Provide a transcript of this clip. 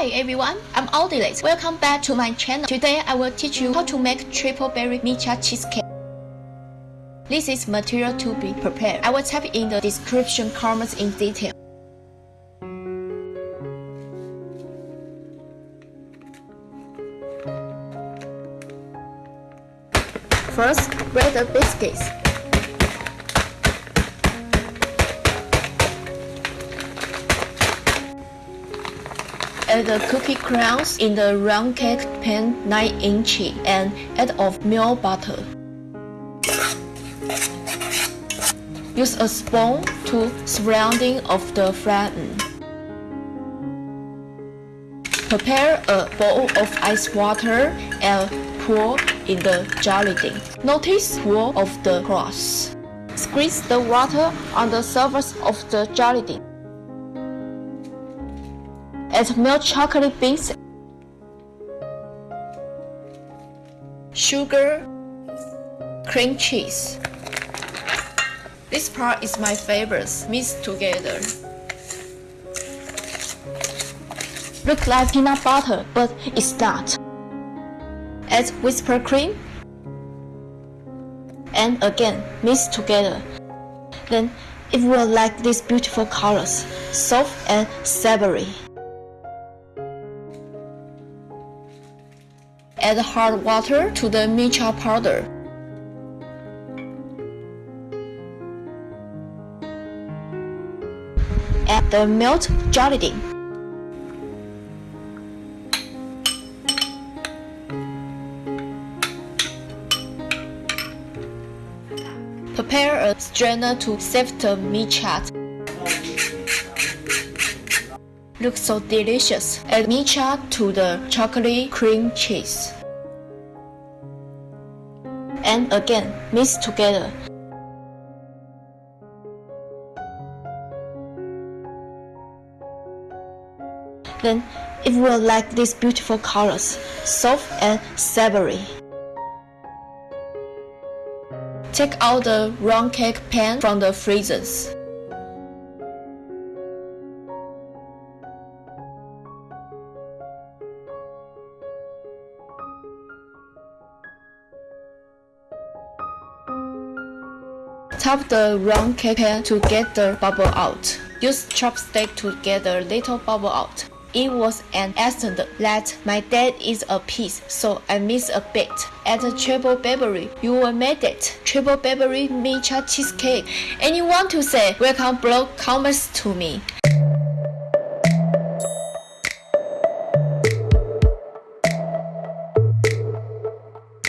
Hi everyone, I'm Audilet. Welcome back to my channel. Today I will teach you how to make triple berry matcha cheesecake. This is material to be prepared. I will type in the description comments in detail. First, break the biscuits. Add the cookie crowns in the round cake pan 9 inch and add of milk butter. Use a spoon to surrounding of the flatten. Prepare a bowl of ice water and pour in the gelatin. Notice pour of the cross. Squeeze the water on the surface of the gelatin. Add milk chocolate beans, sugar, cream cheese. This part is my favorite, mixed together. Look like peanut butter, but it's not. Add whipped cream and again mix together. Then it will like these beautiful colors, soft and savory. Add hard water to the matcha powder. Add the milk gelatin. Prepare a strainer to sift the matcha. Looks so delicious. Add matcha to the chocolate cream cheese. And again, mix together. Then it will like these beautiful colors, soft and savory. Take out the round cake pan from the freezers. Tap the round cake pan to get the bubble out. Use chopstick to get the little bubble out. It was an accident that my dad is a piece, so I missed a bit. At the Triple Berry, you will make it. Triple Berry matcha cheesecake. Anyone to say welcome below comments to me.